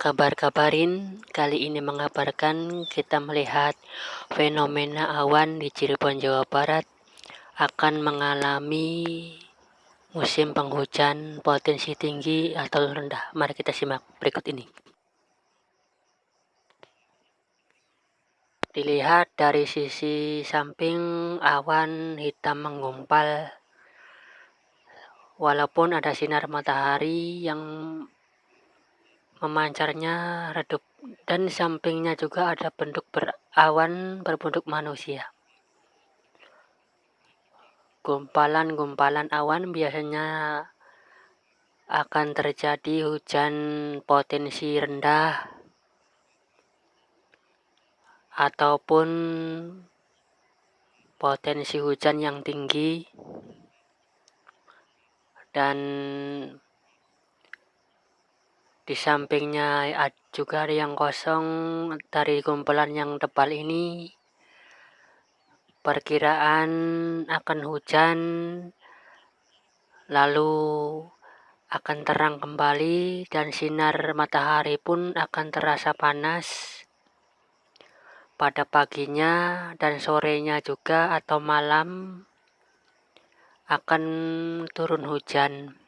kabar-kabarin kali ini mengabarkan kita melihat fenomena awan di Cirebon Jawa Barat akan mengalami musim penghujan potensi tinggi atau rendah. Mari kita simak berikut ini. Dilihat dari sisi samping awan hitam menggumpal. Walaupun ada sinar matahari yang memancarnya redup dan sampingnya juga ada bentuk berawan berbentuk manusia. Gumpalan-gumpalan awan biasanya akan terjadi hujan potensi rendah ataupun potensi hujan yang tinggi dan di sampingnya juga ada yang kosong dari kumpulan yang tebal ini. Perkiraan akan hujan, lalu akan terang kembali dan sinar matahari pun akan terasa panas pada paginya dan sorenya juga atau malam akan turun hujan.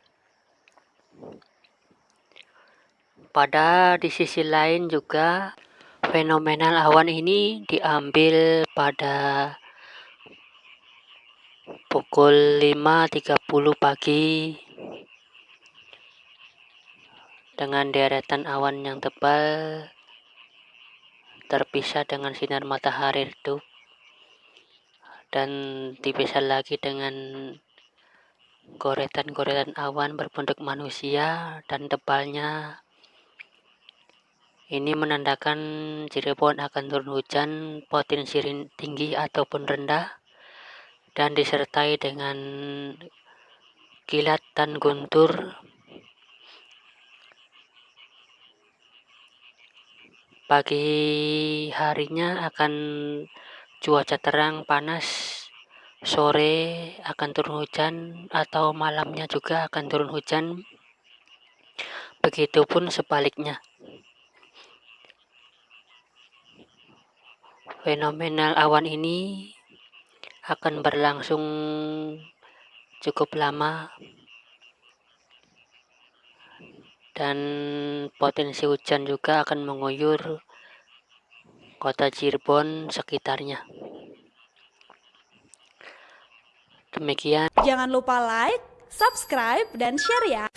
Pada di sisi lain juga fenomenal awan ini diambil pada pukul 5.30 pagi dengan deretan awan yang tebal terpisah dengan sinar matahari redup dan dipisah lagi dengan goretan-goretan awan berbentuk manusia dan tebalnya ini menandakan Cirebon akan turun hujan potensi tinggi ataupun rendah dan disertai dengan kilat dan guntur. Pagi harinya akan cuaca terang panas, sore akan turun hujan atau malamnya juga akan turun hujan. Begitupun sebaliknya. Fenomenal awan ini akan berlangsung cukup lama dan potensi hujan juga akan mengguyur kota Cirebon sekitarnya. Demikian. Jangan lupa like, subscribe, dan share ya.